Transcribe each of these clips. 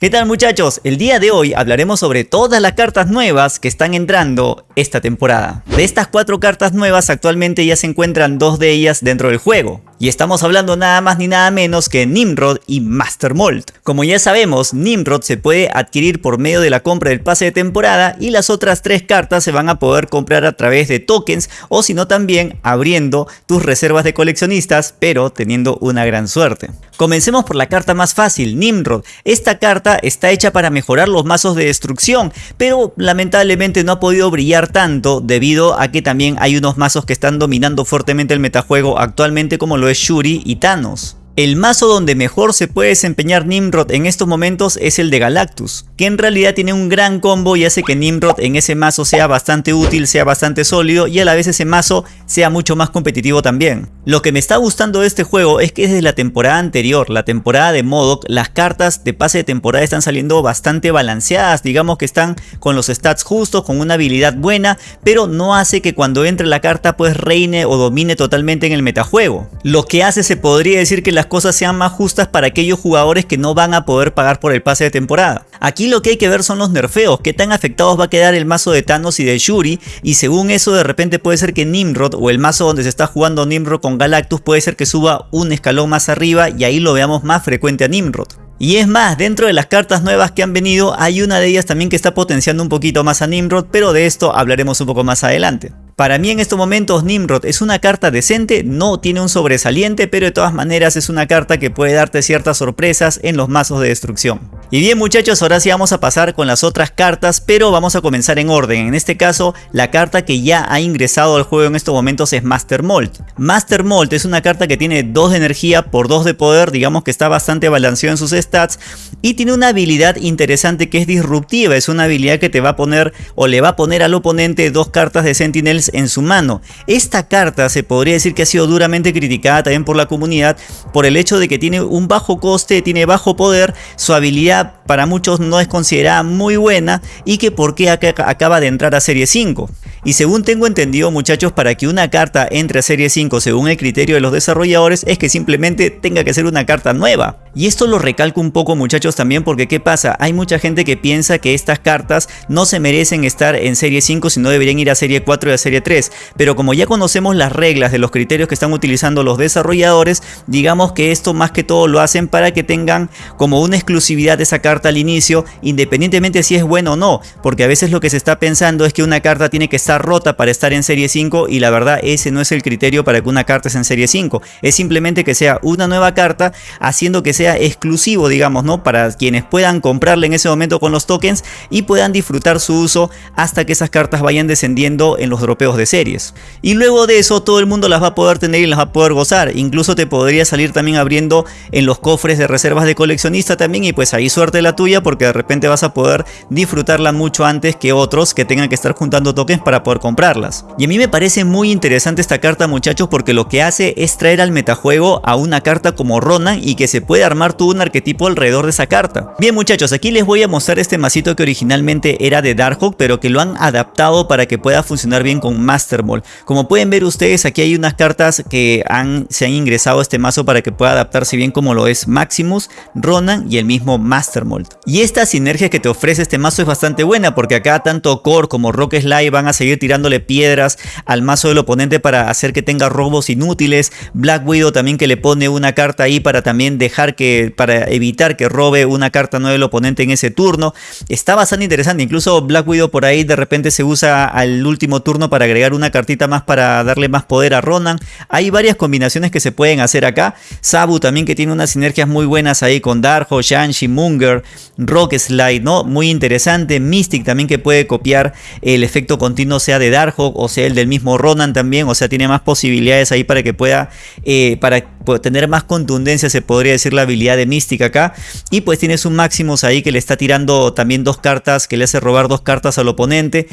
¿Qué tal muchachos? El día de hoy hablaremos sobre todas las cartas nuevas que están entrando esta temporada. De estas cuatro cartas nuevas actualmente ya se encuentran dos de ellas dentro del juego. Y estamos hablando nada más ni nada menos que Nimrod y Master Mold. Como ya sabemos, Nimrod se puede adquirir por medio de la compra del pase de temporada y las otras tres cartas se van a poder comprar a través de tokens o si no también abriendo tus reservas de coleccionistas pero teniendo una gran suerte. Comencemos por la carta más fácil, Nimrod. Esta carta está hecha para mejorar los mazos de destrucción, pero lamentablemente no ha podido brillar tanto debido a que también hay unos mazos que están dominando fuertemente el metajuego actualmente como lo Shuri y Thanos. El mazo donde mejor se puede desempeñar Nimrod en estos momentos es el de Galactus, que en realidad tiene un gran combo y hace que Nimrod en ese mazo sea bastante útil, sea bastante sólido y a la vez ese mazo sea mucho más competitivo también. Lo que me está gustando de este juego es que desde la temporada anterior, la temporada de Modok, las cartas de pase de temporada están saliendo bastante balanceadas, digamos que están con los stats justos, con una habilidad buena, pero no hace que cuando entre la carta pues reine o domine totalmente en el metajuego. Lo que hace se podría decir que las cosas sean más justas para aquellos jugadores que no van a poder pagar por el pase de temporada. Aquí lo que hay que ver son los nerfeos, qué tan afectados va a quedar el mazo de Thanos y de Shuri y según eso de repente puede ser que Nimrod o el mazo donde se está jugando Nimrod con Galactus puede ser que suba un escalón más arriba y ahí lo veamos más frecuente a Nimrod. Y es más, dentro de las cartas nuevas que han venido hay una de ellas también que está potenciando un poquito más a Nimrod, pero de esto hablaremos un poco más adelante. Para mí en estos momentos Nimrod es una carta decente, no tiene un sobresaliente, pero de todas maneras es una carta que puede darte ciertas sorpresas en los mazos de destrucción. Y bien muchachos, ahora sí vamos a pasar con las otras cartas, pero vamos a comenzar en orden. En este caso, la carta que ya ha ingresado al juego en estos momentos es Master Mold. Master Mold es una carta que tiene 2 de energía por 2 de poder, digamos que está bastante balanceado en sus stats, y tiene una habilidad interesante que es disruptiva, es una habilidad que te va a poner o le va a poner al oponente dos cartas de Sentinels en su mano. Esta carta se podría decir que ha sido duramente criticada también por la comunidad por el hecho de que tiene un bajo coste, tiene bajo poder, su habilidad para muchos no es considerada muy buena y que por qué acaba de entrar a serie 5. Y según tengo entendido muchachos, para que una carta entre a serie 5 según el criterio de los desarrolladores es que simplemente tenga que ser una carta nueva. Y esto lo recalco un poco muchachos también porque ¿qué pasa? Hay mucha gente que piensa que estas cartas no se merecen estar en serie 5 sino deberían ir a serie 4 y a serie 3. Pero como ya conocemos las reglas de los criterios que están utilizando los desarrolladores, digamos que esto más que todo lo hacen para que tengan como una exclusividad de esa carta al inicio independientemente si es bueno o no. Porque a veces lo que se está pensando es que una carta tiene que estar rota para estar en serie 5 y la verdad ese no es el criterio para que una carta esté en serie 5. Es simplemente que sea una nueva carta haciendo que sea exclusivo digamos no para quienes puedan comprarle en ese momento con los tokens y puedan disfrutar su uso hasta que esas cartas vayan descendiendo en los dropeos de series. Y luego de eso todo el mundo las va a poder tener y las va a poder gozar. Incluso te podría salir también abriendo en los cofres de reservas de coleccionista también y pues ahí suerte la tuya porque de repente vas a poder disfrutarla mucho antes que otros que tengan que estar juntando tokens para poder comprarlas. Y a mí me parece muy interesante esta carta muchachos porque lo que hace es traer al metajuego a una carta como Ronan y que se puede armar todo un arquetipo alrededor de esa carta. Bien muchachos, aquí les voy a mostrar este masito que originalmente era de Darkhawk pero que lo han adaptado para que pueda funcionar bien con Master Ball. Como pueden ver ustedes aquí hay unas cartas que han, se han ingresado a este mazo para que pueda adaptarse bien como lo es Maximus, Ronan y el mismo Master Mold. Y esta sinergia que te ofrece este mazo es bastante buena porque acá tanto Core como Rock Slide van a seguir tirándole piedras al mazo del oponente para hacer que tenga robos inútiles. Black Widow también que le pone una carta ahí para también dejar que, para evitar que robe una carta nueva del oponente en ese turno. Está bastante interesante, incluso Black Widow por ahí de repente se usa al último turno para agregar una cartita más para darle más poder a Ronan. Hay varias combinaciones que se pueden hacer acá. Sabu también que tiene unas sinergias muy buenas ahí con Darjo, Shanshi, Munger, Rock Slide, ¿no? Muy interesante. Mystic también que puede copiar el efecto continuo sea de Darkhawk o sea el del mismo Ronan también, o sea tiene más posibilidades ahí para que pueda, eh, para tener más contundencia se podría decir la habilidad de Mística acá y pues tienes un Maximus ahí que le está tirando también dos cartas, que le hace robar dos cartas al oponente,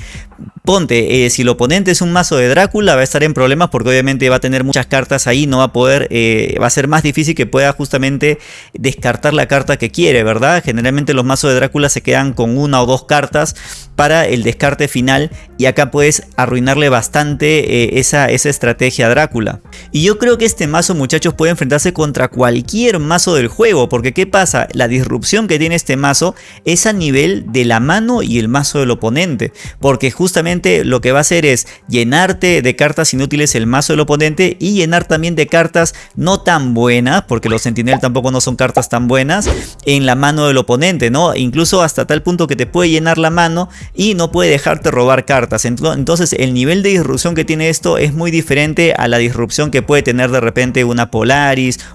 ponte, eh, si el oponente es un mazo de Drácula va a estar en problemas porque obviamente va a tener muchas cartas ahí, no va a poder, eh, va a ser más difícil que pueda justamente descartar la carta que quiere, ¿verdad? Generalmente los mazos de Drácula se quedan con una o dos cartas para el descarte final y acá puedes arruinarle bastante eh, esa, esa estrategia a Drácula. Y yo creo que este mazo muchachos puede enfrentarse contra cualquier mazo del juego, porque ¿qué pasa? La disrupción que tiene este mazo es a nivel de la mano y el mazo del oponente, porque justamente lo que va a hacer es llenarte de cartas inútiles el mazo del oponente y llenar también de cartas no tan buenas, porque los Sentinel tampoco no son cartas tan buenas, en la mano del oponente, ¿no? Incluso hasta tal punto que te puede llenar la mano y no puede dejarte robar cartas. Entonces el nivel de disrupción que tiene esto es muy diferente a la disrupción que puede tener de repente una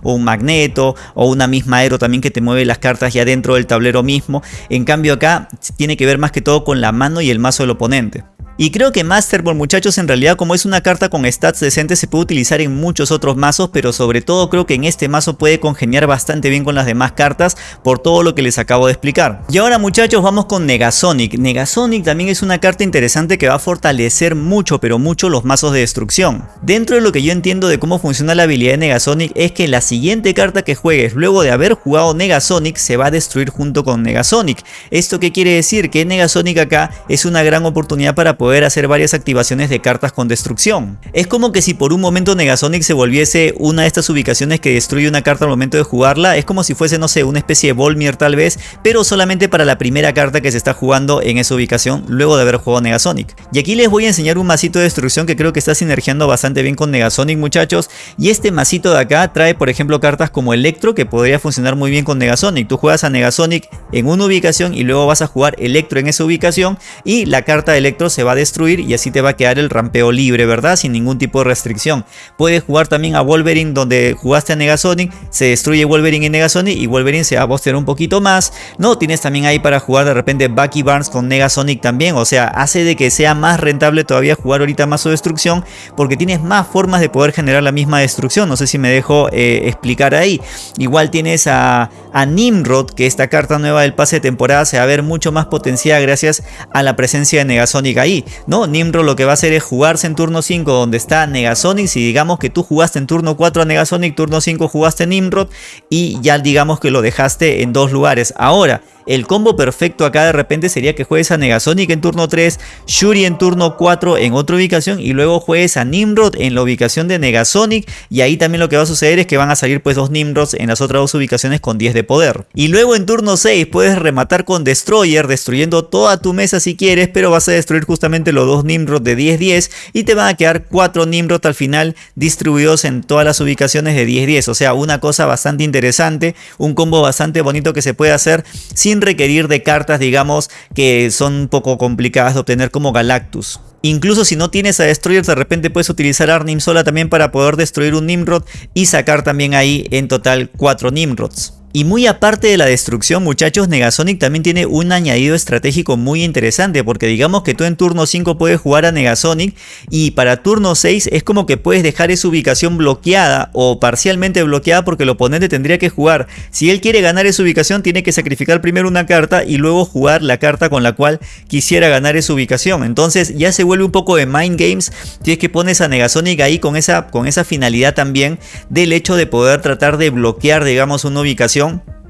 O un Magneto o una misma Aero también que te mueve las cartas ya dentro del tablero mismo. En cambio acá tiene que ver más que todo con la mano y el mazo del oponente. Y creo que Master Ball muchachos en realidad como es una carta con stats decentes se puede utilizar en muchos otros mazos pero sobre todo creo que en este mazo puede congeniar bastante bien con las demás cartas por todo lo que les acabo de explicar. Y ahora muchachos vamos con Negasonic. Negasonic también es una carta interesante que va a fortalecer mucho pero mucho los mazos de destrucción. Dentro de lo que yo entiendo de cómo funciona la habilidad de Negasonic es que la siguiente carta que juegues luego de haber jugado Negasonic se va a destruir junto con Negasonic. ¿Esto qué quiere decir? Que Negasonic acá es una gran oportunidad para poder hacer varias activaciones de cartas con destrucción. Es como que si por un momento Negasonic se volviese una de estas ubicaciones que destruye una carta al momento de jugarla, es como si fuese, no sé, una especie de Volmir tal vez, pero solamente para la primera carta que se está jugando en esa ubicación luego de haber jugado Negasonic. Y aquí les voy a enseñar un masito de destrucción que creo que está sinergiando bastante bien con Negasonic muchachos, y este masito de acá trae por ejemplo cartas como Electro que podría funcionar muy bien con Negasonic. Tú juegas a Negasonic en una ubicación y luego vas a jugar Electro en esa ubicación y la carta de Electro se va destruir y así te va a quedar el rampeo libre, ¿verdad? Sin ningún tipo de restricción. Puedes jugar también a Wolverine donde jugaste a Negasonic, se destruye Wolverine y Negasonic y Wolverine se va a postear un poquito más. No, tienes también ahí para jugar de repente Bucky Barnes con Negasonic también, o sea, hace de que sea más rentable todavía jugar ahorita más o destrucción porque tienes más formas de poder generar la misma destrucción. No sé si me dejo eh, explicar ahí. Igual tienes a Nimrod, que esta carta nueva del pase de temporada se va a ver mucho más potenciada gracias a la presencia de Negasonic ahí. ¿No? Nimrod lo que va a hacer es jugarse en turno 5 donde está Negasonic. Si digamos que tú jugaste en turno 4 a Negasonic, turno 5 jugaste Nimrod y ya digamos que lo dejaste en dos lugares. Ahora, el combo perfecto acá de repente sería que juegues a Negasonic en turno 3, Shuri en turno 4 en otra ubicación y luego juegues a Nimrod en la ubicación de Negasonic y ahí también lo que va a suceder es que van a salir pues dos Nimrods en las otras dos ubicaciones con 10 de poder. Y luego en turno 6 puedes rematar con Destroyer destruyendo toda tu mesa si quieres pero vas a destruir justamente los dos Nimrod de 10-10 y te van a quedar 4 Nimrod al final distribuidos en todas las ubicaciones de 10-10 o sea una cosa bastante interesante, un combo bastante bonito que se puede hacer sin requerir de cartas, digamos, que son un poco complicadas de obtener como Galactus. Incluso si no tienes a Destroyer, de repente puedes utilizar Arnim Sola también para poder destruir un Nimrod y sacar también ahí en total 4 Nimrods. Y muy aparte de la destrucción muchachos, Negasonic también tiene un añadido estratégico muy interesante porque digamos que tú en turno 5 puedes jugar a Negasonic y para turno 6 es como que puedes dejar esa ubicación bloqueada o parcialmente bloqueada porque el oponente tendría que jugar. Si él quiere ganar esa ubicación tiene que sacrificar primero una carta y luego jugar la carta con la cual quisiera ganar esa ubicación. Entonces ya se vuelve un poco de mind games si es que pones a Negasonic ahí con esa, con esa finalidad también del hecho de poder tratar de bloquear digamos una ubicación atención.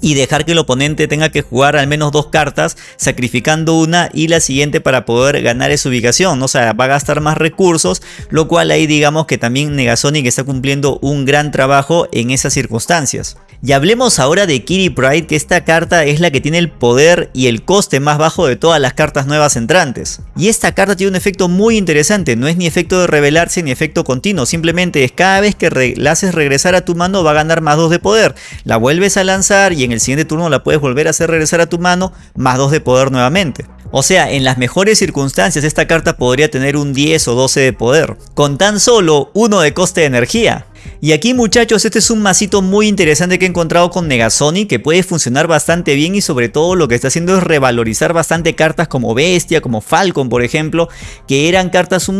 Y dejar que el oponente tenga que jugar al menos dos cartas, sacrificando una y la siguiente para poder ganar esa ubicación. O sea, va a gastar más recursos, lo cual ahí digamos que también Negasonic está cumpliendo un gran trabajo en esas circunstancias. Y hablemos ahora de Kitty Pride, que esta carta es la que tiene el poder y el coste más bajo de todas las cartas nuevas entrantes. Y esta carta tiene un efecto muy interesante, no es ni efecto de revelarse ni efecto continuo, simplemente es cada vez que la haces regresar a tu mano va a ganar más 2 de poder. La vuelves a lanzar y en el siguiente turno la puedes volver a hacer regresar a tu mano, más 2 de poder nuevamente. O sea, en las mejores circunstancias esta carta podría tener un 10 o 12 de poder, con tan solo 1 de coste de energía. Y aquí muchachos, este es un masito muy interesante que he encontrado con Negasonic que puede funcionar bastante bien y sobre todo lo que está haciendo es revalorizar bastante cartas como Bestia, como Falcon por ejemplo, que eran cartas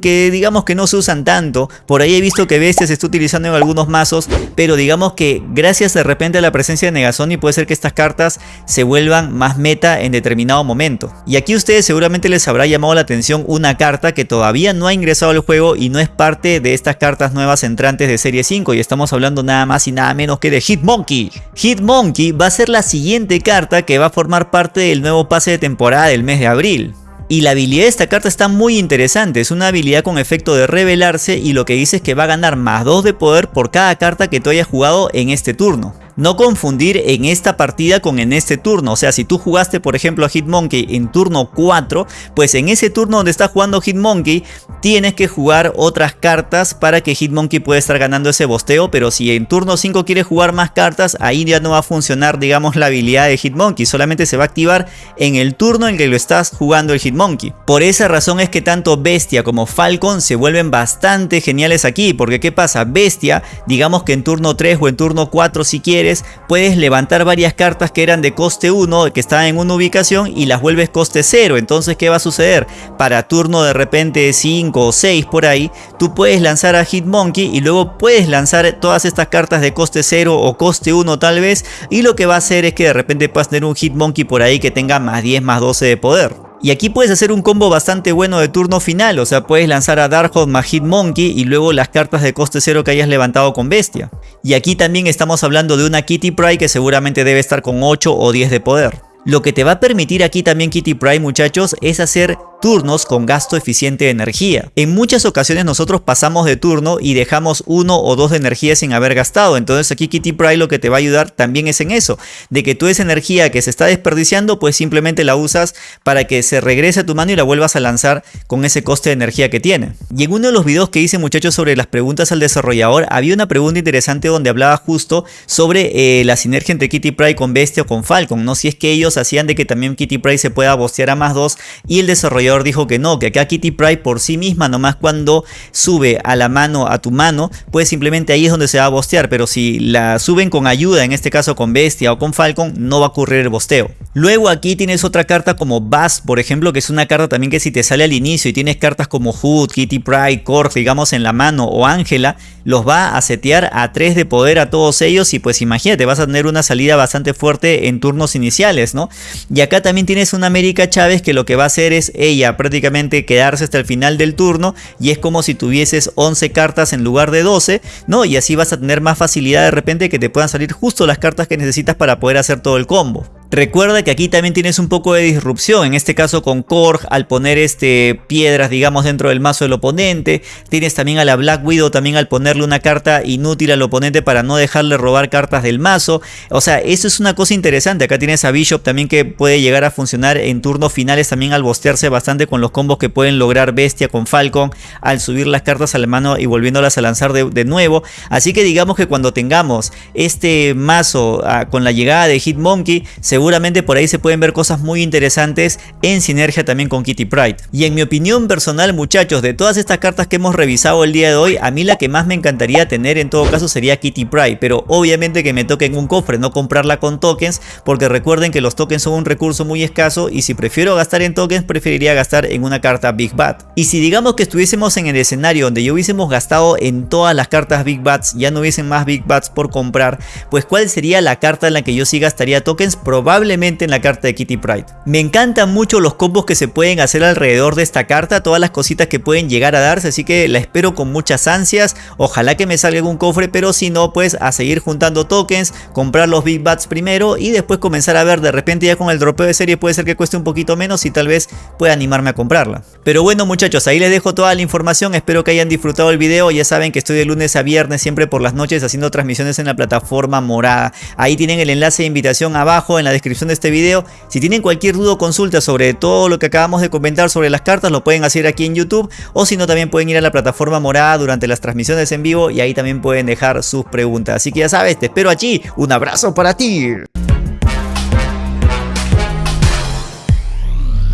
que digamos que no se usan tanto. Por ahí he visto que Bestia se está utilizando en algunos mazos, pero digamos que gracias de repente a la presencia de Negasonic puede ser que estas cartas se vuelvan más meta en determinado momento. Y aquí ustedes seguramente les habrá llamado la atención una carta que todavía no ha ingresado al juego y no es parte de estas cartas nuevas entrantes de Serie 5 y estamos hablando nada más y nada menos que de Hitmonkey. Hitmonkey va a ser la siguiente carta que va a formar parte del nuevo pase de temporada del mes de abril. Y la habilidad de esta carta está muy interesante, es una habilidad con efecto de revelarse y lo que dice es que va a ganar más 2 de poder por cada carta que tú hayas jugado en este turno. No confundir en esta partida con en este turno, o sea si tú jugaste por ejemplo a Hitmonkey en turno 4, pues en ese turno donde está jugando Hitmonkey tienes que jugar otras cartas para que Hitmonkey pueda estar ganando ese bosteo, pero si en turno 5 quieres jugar más cartas, ahí ya no va a funcionar digamos la habilidad de Hitmonkey, solamente se va a activar en el turno en que lo estás jugando el Hitmonkey. Por esa razón es que tanto Bestia como Falcon se vuelven bastante geniales aquí, porque ¿qué pasa? Bestia, digamos que en turno 3 o en turno 4 si quieres, puedes levantar varias cartas que eran de coste 1, que estaban en una ubicación y las vuelves coste 0. Entonces, ¿qué va a suceder? Para turno de repente 5 o 6 por ahí, tú puedes lanzar a Hitmonkey y luego puedes lanzar todas estas cartas de coste 0 o coste 1 tal vez. Y lo que va a hacer es que de repente puedas tener un Hitmonkey por ahí que tenga más 10 más 12 de poder. Y aquí puedes hacer un combo bastante bueno de turno final, o sea, puedes lanzar a Darkhold más Hitmonkey y luego las cartas de coste 0 que hayas levantado con Bestia. Y aquí también estamos hablando de una Kitty Pryde que seguramente debe estar con 8 o 10 de poder. Lo que te va a permitir aquí también Kitty Pryde muchachos es hacer turnos con gasto eficiente de energía. En muchas ocasiones nosotros pasamos de turno y dejamos uno o dos de energía sin haber gastado. Entonces aquí Kitty Pryde lo que te va a ayudar también es en eso. De que tú esa energía que se está desperdiciando pues simplemente la usas para que se regrese a tu mano y la vuelvas a lanzar con ese coste de energía que tiene. Y en uno de los videos que hice muchachos sobre las preguntas al desarrollador había una pregunta interesante donde hablaba justo sobre eh, la sinergia entre Kitty Pryde con Bestia o con Falcon. No si es que ellos hacían de que también Kitty Pryde se pueda bostear a más 2 y el desarrollador dijo que no, que acá Kitty Pride por sí misma nomás cuando sube a la mano a tu mano, pues simplemente ahí es donde se va a bostear, pero si la suben con ayuda, en este caso con Bestia o con Falcon, no va a ocurrir el bosteo. Luego aquí tienes otra carta como Bass, por ejemplo, que es una carta también que si te sale al inicio y tienes cartas como Hood, Kitty Pride, Korg, digamos en la mano o Ángela, los va a setear a 3 de poder a todos ellos y pues imagínate, vas a tener una salida bastante fuerte en turnos iniciales, ¿no? Y acá también tienes una América Chávez que lo que va a hacer es ella prácticamente quedarse hasta el final del turno y es como si tuvieses 11 cartas en lugar de 12, ¿no? Y así vas a tener más facilidad de repente que te puedan salir justo las cartas que necesitas para poder hacer todo el combo. Recuerda que aquí también tienes un poco de disrupción, en este caso con Korg al poner este, piedras digamos dentro del mazo del oponente, tienes también a la Black Widow también al ponerle una carta inútil al oponente para no dejarle robar cartas del mazo, o sea eso es una cosa interesante, acá tienes a Bishop también que puede llegar a funcionar en turnos finales también al bostearse bastante con los combos que pueden lograr Bestia con Falcon al subir las cartas a la mano y volviéndolas a lanzar de, nuevo, así que digamos que cuando tengamos este mazo ah, con la llegada de Hitmonkey, seguramente por ahí se pueden ver cosas muy interesantes en sinergia también con Kitty Pride. Y en mi opinión personal muchachos, de todas estas cartas que hemos revisado el día de hoy, a mí la que más me encantaría tener en todo caso sería Kitty Pride, pero obviamente que me toque en un cofre, no comprarla con tokens, porque recuerden que los tokens son un recurso muy escaso y si prefiero gastar en tokens, preferiría gastar en una carta Big Bat. Y si digamos que estuviésemos en el escenario donde ya hubiésemos gastado en todas las cartas Big Bats, ya no hubiesen más Big Bats por comprar, pues ¿cuál sería la carta en la que yo sí gastaría tokens? Probablemente en la carta de Kitty Pride. Me encantan mucho los combos que se pueden hacer alrededor de esta carta, todas las cositas que pueden llegar a darse, así que la espero con muchas ansias. Ojalá que me salga algún cofre, pero si no, pues a seguir juntando tokens, comprar los Big Bats primero y después comenzar a ver de repente ya con el dropeo de serie puede ser que cueste un poquito menos y tal vez pueda animarme a comprarla. Pero bueno muchachos, ahí les dejo toda la información, espero que hayan disfrutado el video, ya saben que estoy de lunes a viernes siempre por las noches haciendo transmisiones en la plataforma morada. Ahí tienen el enlace de invitación abajo en la descripción de este video. Si tienen cualquier duda o consulta sobre todo lo que acabamos de comentar sobre las cartas, lo pueden hacer aquí en YouTube. O si no, también pueden ir a la plataforma morada durante las transmisiones en vivo y ahí también pueden dejar sus preguntas. Así que ya sabes, te espero allí. Un abrazo para ti.